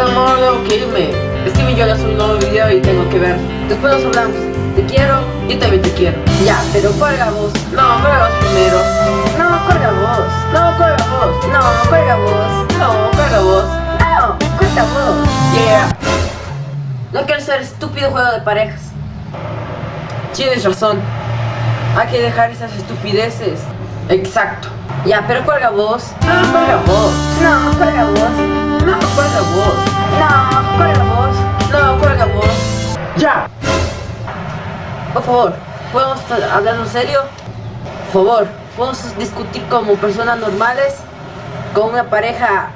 amor, debo que irme. Steven y yo ya un nuevo video y tengo que ver. Después nos hablamos. Te quiero, yo también te quiero. Ya, pero cuelga vos. No, cuelga vos primero. No, cuelga vos. No, cuelga vos. No, cuelga vos. No, cuelga vos. No, cuelga vos. Yeah. No quiero ser estúpido juego de parejas. Tienes razón. Hay que dejar esas estupideces. Exacto. Ya, pero cuelga vos. No, cuelga vos. No, cuelga vos. Por favor, ¿podemos hablar en serio? Por favor, ¿podemos discutir como personas normales? ¿Con una pareja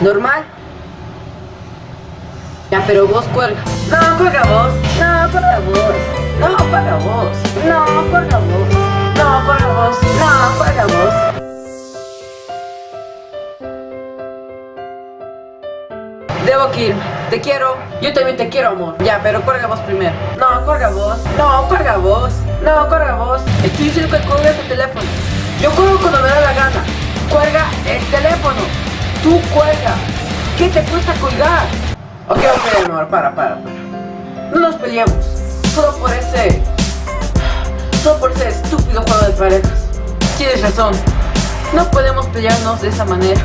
normal? Ya, pero vos cuelga. No, cuelga vos. No, cuelga vos. No, cuelga vos. Irme. Te quiero. Yo también te quiero, amor. Ya, pero cuelga vos primero. No, cuelga vos. No, cuelga vos. No, cuelga vos. Estoy diciendo que cuelgues el teléfono. Yo cuelgo cuando me da la gana. Cuelga el teléfono. Tú cuelga. ¿Qué te cuesta colgar? Ok, ok, amor, para, para, para. No nos peleemos. Solo por ese... Solo por ese estúpido juego de parejas. Tienes razón. No podemos pelearnos de esa manera.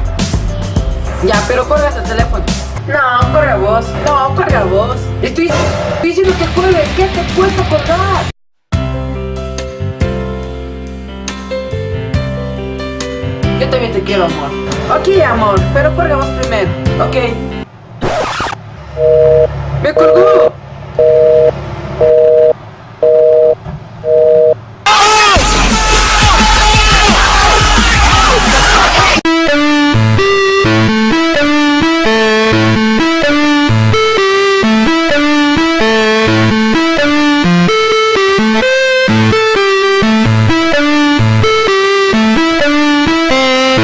Ya, pero cuelgas el teléfono. No, cuelga vos. No, cuelga vos. Estoy, estoy diciendo que cuelgues. ¿Qué te cuesta colgar? Yo también te quiero, amor. Ok, amor, pero cuelga vos primero. Ok. ¡Me colgó!